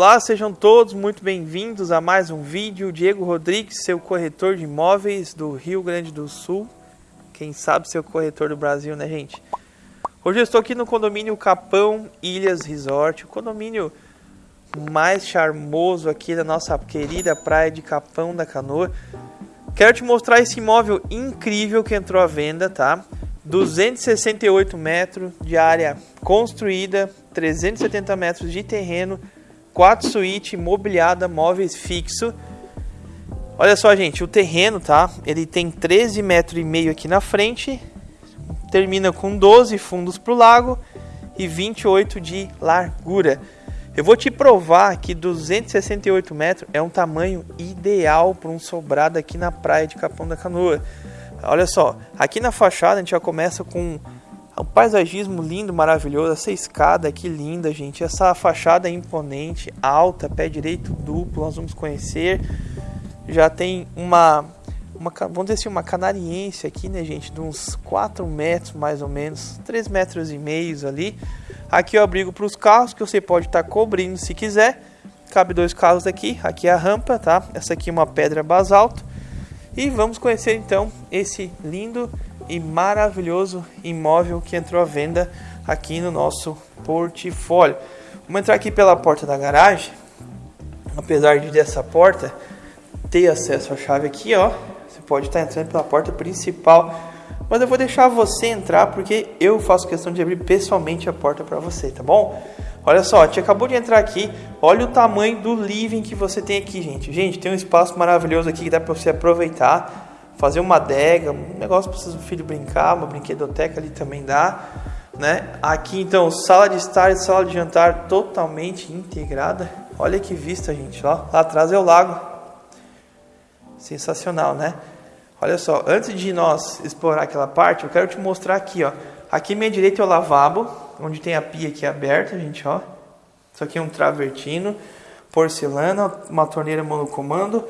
Olá, sejam todos muito bem-vindos a mais um vídeo. Diego Rodrigues, seu corretor de imóveis do Rio Grande do Sul. Quem sabe seu corretor do Brasil, né, gente? Hoje eu estou aqui no condomínio Capão Ilhas Resort, o condomínio mais charmoso aqui da nossa querida praia de Capão da Canoa. Quero te mostrar esse imóvel incrível que entrou à venda, tá? 268 metros de área construída, 370 metros de terreno, 4 suíte, mobiliada, móveis fixo. Olha só, gente, o terreno, tá? Ele tem 13 metros e meio aqui na frente, termina com 12 fundos para o lago e 28 de largura. Eu vou te provar que 268 metros é um tamanho ideal para um sobrado aqui na praia de Capão da Canoa. Olha só, aqui na fachada a gente já começa com um paisagismo lindo, maravilhoso, essa escada aqui linda, gente, essa fachada imponente, alta, pé direito duplo, nós vamos conhecer. Já tem uma, uma vamos dizer assim, uma canariense aqui, né, gente, de uns 4 metros mais ou menos, 3 metros e meio ali. Aqui é o abrigo para os carros que você pode estar tá cobrindo se quiser. Cabe dois carros aqui, aqui é a rampa, tá? Essa aqui é uma pedra basalto. E vamos conhecer então esse lindo e maravilhoso imóvel que entrou à venda aqui no nosso portfólio. Vamos entrar aqui pela porta da garagem. Apesar de dessa porta ter acesso à chave aqui, ó, você pode estar entrando pela porta principal. Mas eu vou deixar você entrar porque eu faço questão de abrir pessoalmente a porta para você, tá bom? Olha só, a gente acabou de entrar aqui. Olha o tamanho do living que você tem aqui, gente. Gente, tem um espaço maravilhoso aqui que dá para você aproveitar fazer uma adega, um negócio para o filho brincar, uma brinquedoteca ali também dá, né? Aqui então, sala de estar e sala de jantar totalmente integrada. Olha que vista, gente, ó. Lá atrás é o lago. Sensacional, né? Olha só, antes de nós explorar aquela parte, eu quero te mostrar aqui, ó. Aqui à minha direita é o lavabo, onde tem a pia aqui aberta, gente, ó. Isso aqui é um travertino, porcelana, uma torneira monocomando.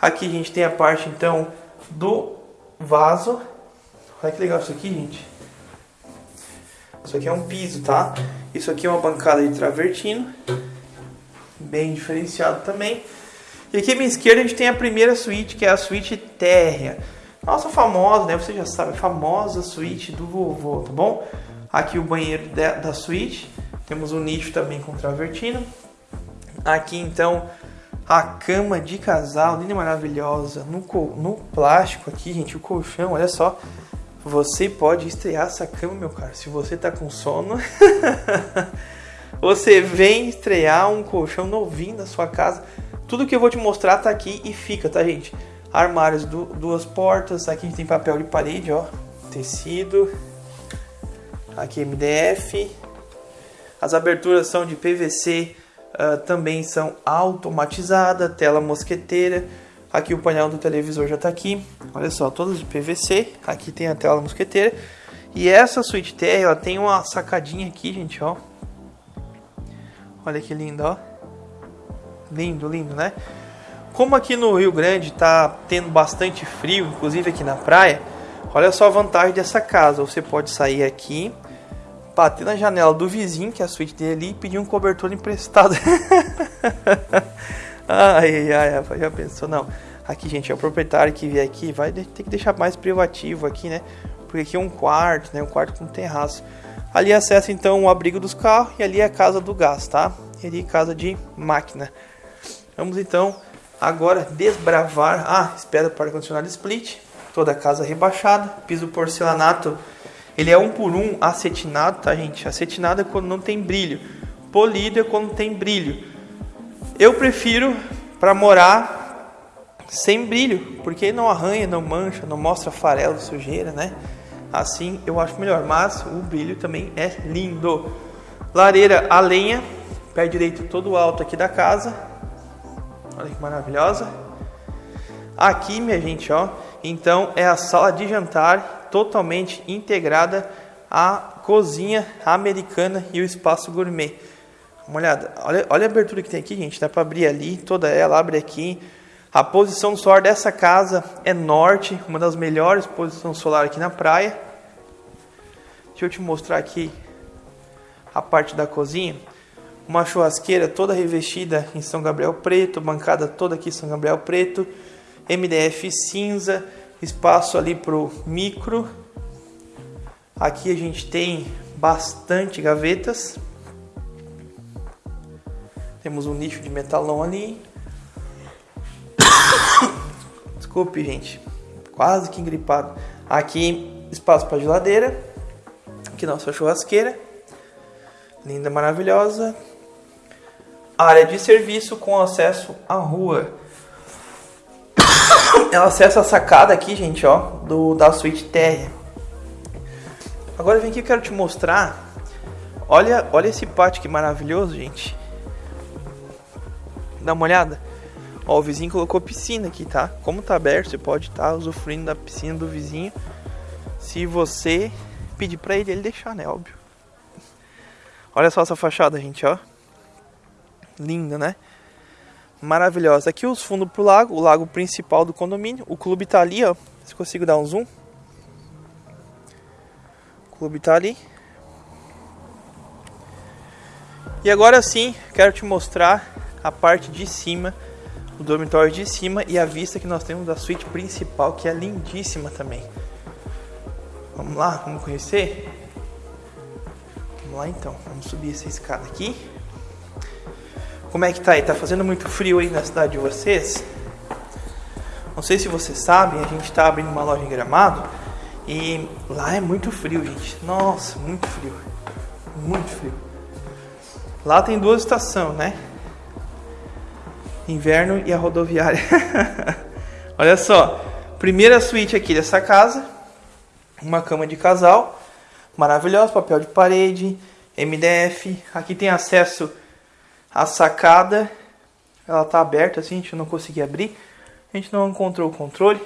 Aqui a gente tem a parte então do vaso. Olha que legal isso aqui, gente. Isso aqui é um piso, tá? Isso aqui é uma bancada de travertino. Bem diferenciado também. E aqui à minha esquerda a gente tem a primeira suíte, que é a suíte térrea. Nossa famosa, né? Você já sabe, a famosa suíte do vovô, tá bom? Aqui o banheiro da suíte. Temos um nicho também com travertino. Aqui então a cama de casal, linda maravilhosa, no, no plástico aqui, gente, o colchão, olha só. Você pode estrear essa cama, meu caro. Se você tá com sono, você vem estrear um colchão novinho na sua casa. Tudo que eu vou te mostrar tá aqui e fica, tá, gente? Armários, du duas portas. Aqui a gente tem papel de parede, ó. Tecido. Aqui MDF. As aberturas são de PVC uh, também são automatizadas, tela mosqueteira. Aqui o painel do televisor já está aqui. Olha só, todas de PVC. Aqui tem a tela mosqueteira. E essa suíte TR, ela tem uma sacadinha aqui, gente, ó. Olha que lindo, ó. Lindo, lindo, né? Como aqui no Rio Grande tá tendo bastante frio, inclusive aqui na praia, olha só a vantagem dessa casa. Você pode sair aqui, bater na janela do vizinho, que é a suíte dele e pedir um cobertor emprestado. ai, ai, ai, já pensou? Não. Aqui, gente, é o proprietário que vier aqui, vai ter que deixar mais privativo aqui, né? Porque aqui é um quarto, né? Um quarto com terraço. Ali acessa então o abrigo dos carros e ali é a casa do gás, tá? E ali casa de máquina. Vamos então agora desbravar. Ah, espera para ar-condicionado split. Toda a casa rebaixada, piso porcelanato ele é um por um acetinado, tá, gente? Acetinado é quando não tem brilho. Polido é quando tem brilho. Eu prefiro para morar sem brilho, porque não arranha, não mancha, não mostra farelo, sujeira, né? Assim eu acho melhor, mas o brilho também é lindo. Lareira a lenha, pé direito todo alto aqui da casa. Olha que maravilhosa. Aqui, minha gente, ó, então é a sala de jantar totalmente integrada à cozinha americana e o espaço gourmet. Uma olhada, olha, olha a abertura que tem aqui, gente. Dá para abrir ali, toda ela, abre aqui. A posição solar dessa casa é norte, uma das melhores posições solar aqui na praia. Deixa eu te mostrar aqui a parte da cozinha. Uma churrasqueira toda revestida em São Gabriel preto, bancada toda aqui em São Gabriel preto, MDF cinza, espaço ali pro micro. Aqui a gente tem bastante gavetas. Temos um nicho de metalão ali. Desculpe, gente. Quase que engripado. Aqui espaço para geladeira. Aqui nossa churrasqueira. Linda, maravilhosa. Área de serviço com acesso à rua. Ela acessa a sacada aqui, gente, ó, do da suíte térrea. Agora vem aqui eu quero te mostrar. Olha, olha esse pátio que maravilhoso, gente. Dá uma olhada. Ó, o vizinho colocou piscina aqui, tá? Como tá aberto, você pode estar tá usufruindo da piscina do vizinho. Se você pedir pra ele, ele deixar, né? Óbvio. Olha só essa fachada, gente, ó. Linda, né? Maravilhosa. Aqui os fundos pro lago, o lago principal do condomínio. O clube tá ali, ó. Se consigo dar um zoom. O clube tá ali. E agora sim, quero te mostrar a parte de cima o dormitório de cima e a vista que nós temos da suíte principal, que é lindíssima também. Vamos lá, vamos conhecer? Vamos lá então, vamos subir essa escada aqui. Como é que tá aí? Tá fazendo muito frio aí na cidade de vocês? Não sei se vocês sabem, a gente tá abrindo uma loja em Gramado e lá é muito frio, gente. Nossa, muito frio. Muito frio. Lá tem duas estações, né? inverno e a rodoviária. Olha só, primeira suíte aqui dessa casa, uma cama de casal, maravilhosa, papel de parede, MDF. Aqui tem acesso à sacada, ela tá aberta assim, a gente não conseguiu abrir, a gente não encontrou o controle.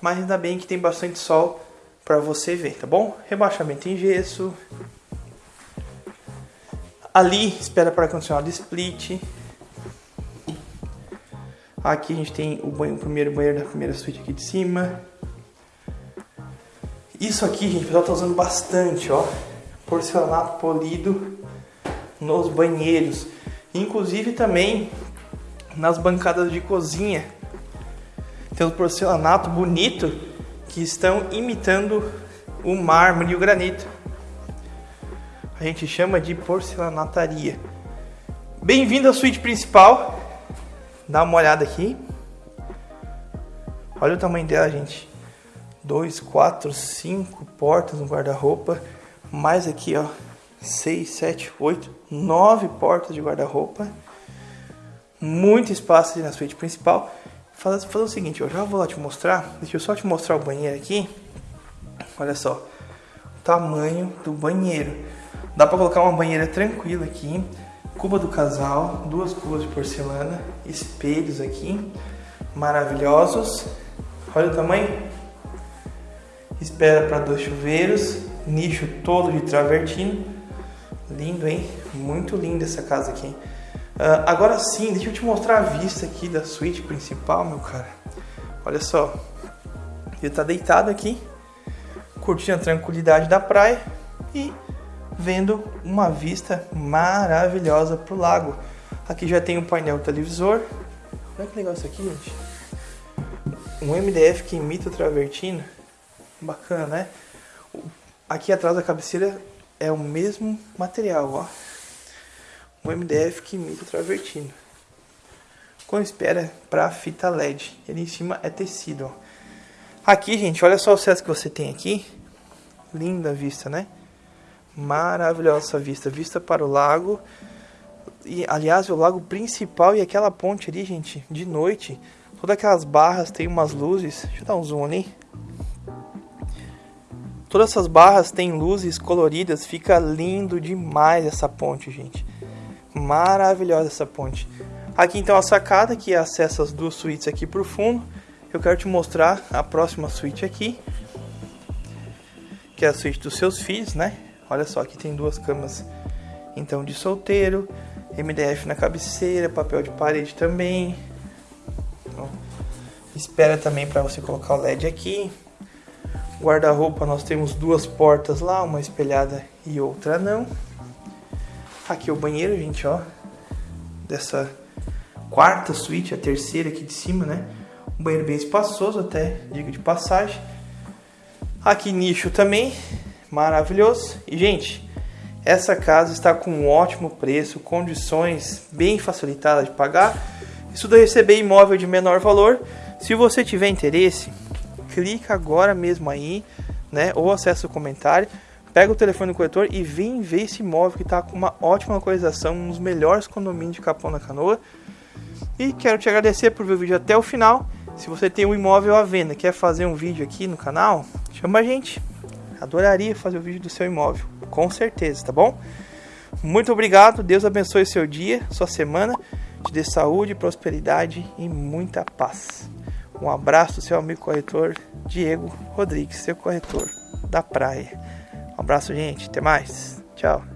Mas ainda bem que tem bastante sol para você ver, tá bom? Rebaixamento em gesso, Ali, espera para condicionado split. Aqui a gente tem o, banho, o primeiro banheiro da primeira suíte aqui de cima. Isso aqui, gente, o pessoal tá usando bastante, ó. Porcelanato polido nos banheiros. Inclusive também nas bancadas de cozinha. Tem um porcelanato bonito que estão imitando o mármore e o granito a gente chama de porcelanataria. Bem-vindo à suíte principal. Dá uma olhada aqui. Olha o tamanho dela, gente. Dois, quatro, cinco portas no guarda-roupa. Mais aqui, ó. Seis, sete, oito, nove portas de guarda-roupa. Muito espaço ali na suíte principal. Fazer, fazer o seguinte, eu já vou lá te mostrar. Deixa eu só te mostrar o banheiro aqui. Olha só. O tamanho do banheiro. Dá para colocar uma banheira tranquila aqui, cuba do casal, duas cubas de porcelana, espelhos aqui, maravilhosos. Olha o tamanho. Espera para dois chuveiros, nicho todo de travertino. Lindo, hein? Muito linda essa casa aqui. Uh, agora sim, deixa eu te mostrar a vista aqui da suíte principal, meu cara. Olha só. Ele tá deitado aqui, curtindo a tranquilidade da praia e vendo uma vista maravilhosa para o lago. Aqui já tem um painel televisor. Olha que legal isso aqui, gente. Um MDF que imita o travertino. Bacana, né? Aqui atrás da cabeceira é o mesmo material, ó. Um MDF que imita o travertino. Com espera para fita LED. Ele em cima é tecido, ó. Aqui, gente, olha só o acesso que você tem aqui. Linda vista, né? Maravilhosa vista, vista para o lago. E aliás, o lago principal e aquela ponte ali, gente, de noite, todas aquelas barras tem umas luzes. Deixa eu dar um zoom ali. Todas essas barras têm luzes coloridas, fica lindo demais essa ponte, gente. Maravilhosa essa ponte. Aqui então a sacada que acessa as duas suítes aqui por fundo. Eu quero te mostrar a próxima suíte aqui, que é a suíte dos seus filhos, né? Olha só, aqui tem duas camas então de solteiro, MDF na cabeceira, papel de parede também. Espera também para você colocar o LED aqui. Guarda-roupa nós temos duas portas lá, uma espelhada e outra não. Aqui é o banheiro, gente, ó. Dessa quarta suíte, a terceira aqui de cima, né? Um banheiro bem espaçoso até, digo de passagem. Aqui nicho também, maravilhoso. E, gente, essa casa está com um ótimo preço, condições bem facilitadas de pagar. Isso do receber imóvel de menor valor. Se você tiver interesse, clica agora mesmo aí, né? Ou acessa o comentário, pega o telefone do corretor e vem ver esse imóvel que está com uma ótima localização, um dos melhores condomínios de Capão da Canoa. E quero te agradecer por ver o vídeo até o final. Se você tem um imóvel à venda, quer fazer um vídeo aqui no canal, chama a gente. Adoraria fazer o vídeo do seu imóvel, com certeza, tá bom? Muito obrigado, Deus abençoe seu dia, sua semana, te dê saúde, prosperidade e muita paz. Um abraço do seu amigo corretor Diego Rodrigues, seu corretor da praia. Um abraço, gente. Até mais. Tchau.